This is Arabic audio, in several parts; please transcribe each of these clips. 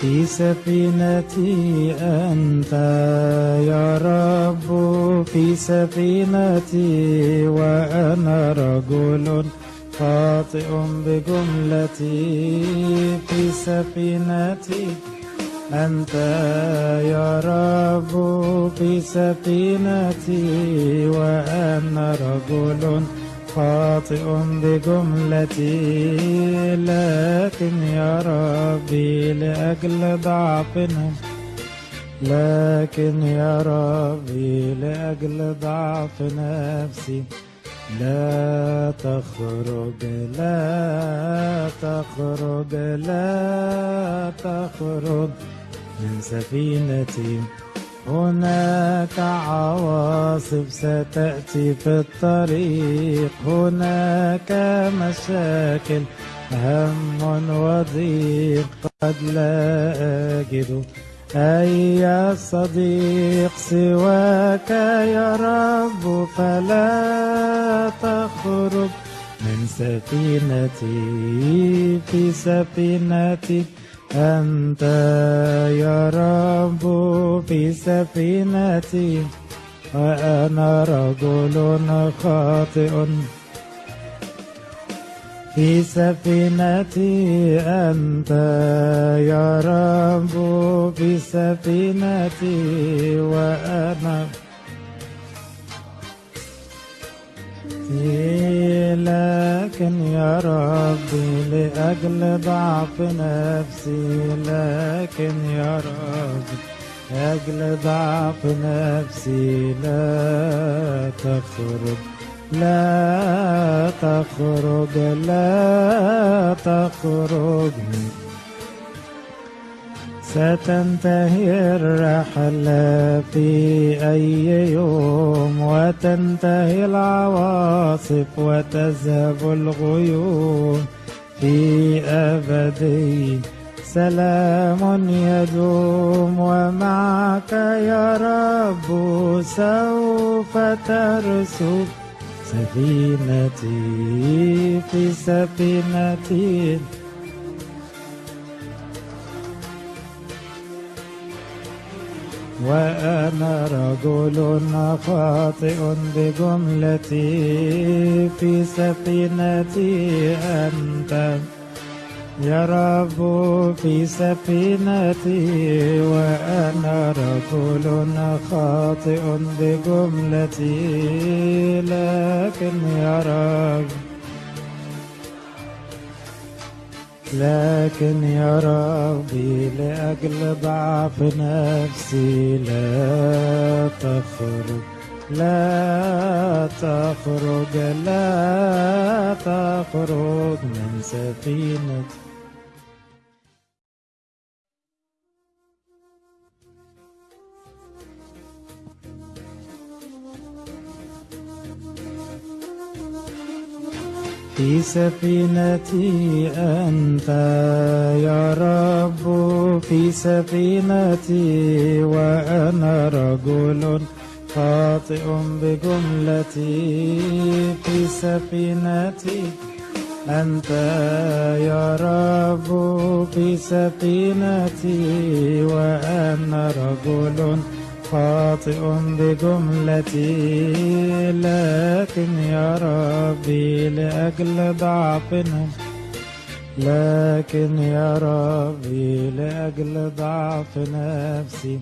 في سفينتي أنت يا رب. في سفينتي وأنا رجل خاطئ بجملتي. في سفينتي أنت يا رب في سفينتي وأنا رجل خاطئ بجملتي لكن يا ربي لأجل ضعفنا لكن يا ربي لأجل ضعف نفسي. لا تخرج لا تخرج لا تخرج. من سفينتي هناك عواصف ستأتي في الطريق. هناك مشاكل هم وضيق. قد لا أجد أي صديق سواك يا رب فلا تخرج من سفينتي. في سفينتي أنت يا رب في سفينتي وأنا رجل خاطئ. في سفينتي أنت يا رب في سفينتي وأنا لكن يا ربي لأجل ضعف نفسي لكن يا ربي لأجل ضعف نفسي لا تخرج لا تخرج لا تخرج ستنتهي الرحلة في أي يوم وتنتهي العواصف وتذهب الغيوم. في أبدي سلام يدوم ومعك يا رب سوف ترسل سفينتي في سفينتي وأنا رجل خاطئ بجملتي في سفينتي. أنت يا رب في سفينتي. وأنا رجل خاطئ بجملتي. لكن يا رب لكن يا ربي لأجل ضعف نفسي لا تخرج لا تخرج لا تخرج من سفينتي في سفينتي أنت يا رب. في سفينتي وأنا رجل خاطئ بجملتي. في سفينتي أنت يا رب. في سفينتي وأنا رجل خاطئ بجملتي لكن يا ربي لأجل ضعفنا لكن يا ربي لأجل ضعف نفسي.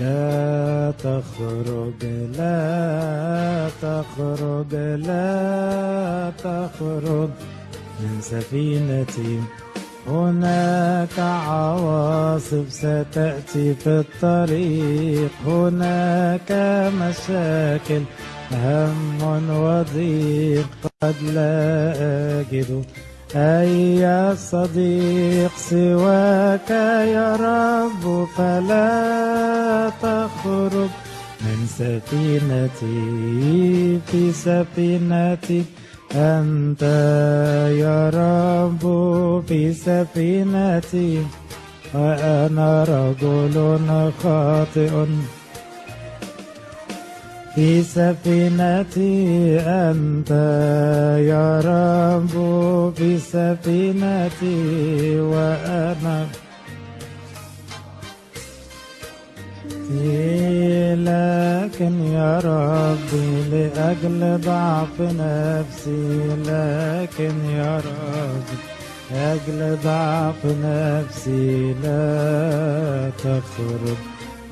لا تخرج لا تخرج لا تخرج من سفينتي. هناك عواصف ستأتي في الطريق. هناك مشاكل هم وضيق. قد لا أجد أي صديق سواك يا رب فلا تخرج من سفينتي في سفينتي. أنت يا رب في سفينتي وأنا رجل خاطئ. في سفينتي أنت يا رب في سفينتي وأنا لكن يا ربي لأجل ضعف نفسي لكن يا ربي لأجل ضعف نفسي لا تخرج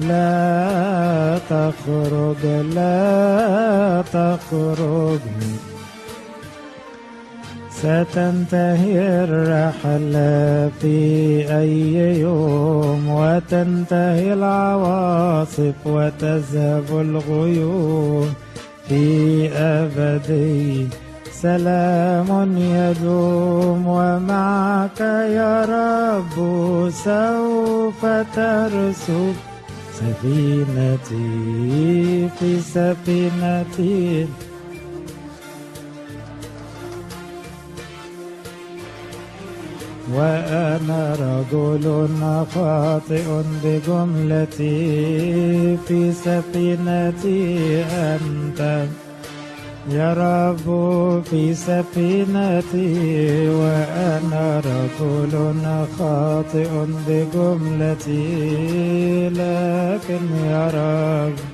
لا تخرج لا تخرج ستنتهي الرحلة في أي يوم وتنتهي العواصف وتذهب الغيوم. في أبدي سلام يدوم ومعك يا رب سوف ترسب سفينتي في سفينتي وأنا رجل خاطئ بجملتي في سفينتي. أنت يا رب في سفينتي. وأنا رجل خاطئ بجملتي لكن يا رب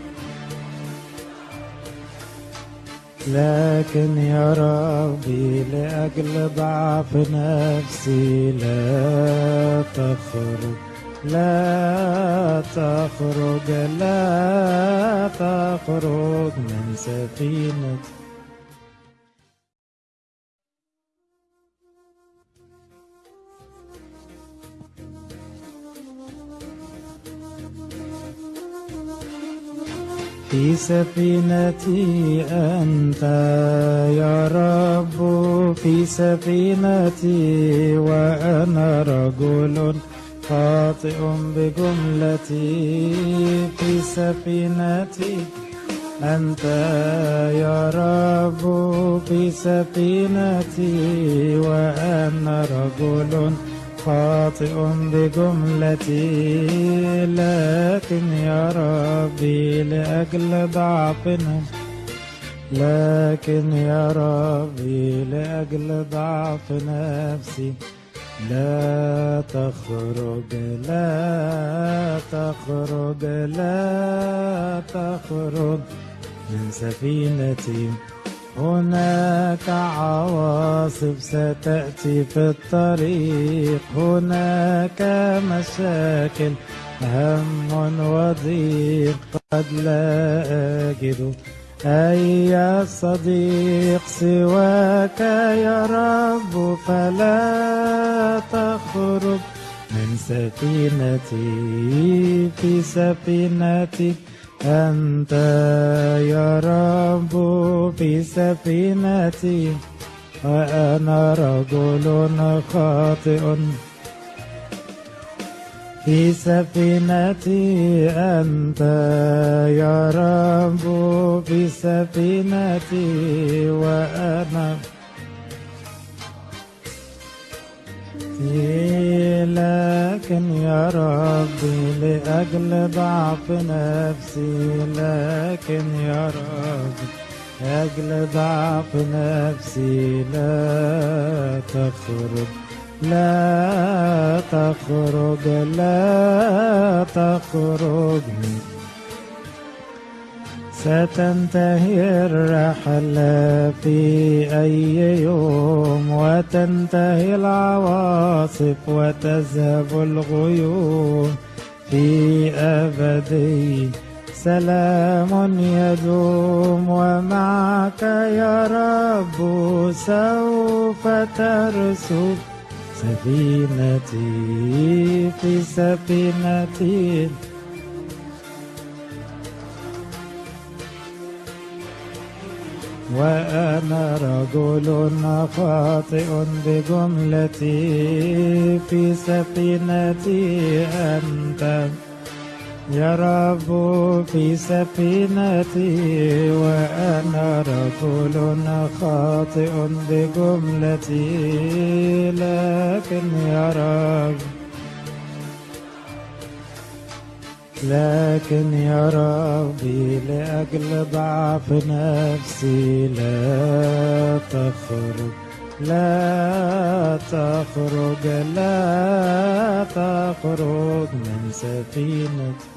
لكن يا ربي لأجل ضعف نفسي لا تخرج لا تخرج لا تخرج من سفينتي في سفينتي أنت يا رب. في سفينتي وأنا رجل خاطئ بجملتي. في سفينتي أنت يا رب. في سفينتي وأنا رجل خاطئ بجملتي لكن يا ربي لأجل ضعفنا لكن يا ربي لأجل ضعف نفسي. لا تخرج لا تخرج لا تخرج من سفينتي. هناك عواصف ستأتي في الطريق. هناك مشاكل هم وضيق قد لا أجد. أي صديق سواك يا رب فلا تخرج من سفينتي في سفينتي. أنت يا رب في سفينتي وأنا رجل خاطئ. في سفينتي أنت يا رب في سفينتي وأنا لكن يا ربي لأجل ضعف نفسي لكن يا ربي لأجل ضعف نفسي لا تخرج لا تخرج لا تخرج ستنتهي الرحلة في أي يوم وتنتهي العواصف وتذهب الغيوم. في أبدي سلام يدوم ومعك يا رب سوف ترسب سفينتي في سفينتي وأنا رجل خاطئ بجملتي في سفينتي. أنت يا رب في سفينتي. وأنا رجل خاطئ بجملتي. لكن يا رب لكن يا ربي لأجل ضعف نفسي لا تخرج لا تخرج لا تخرج من سفينتي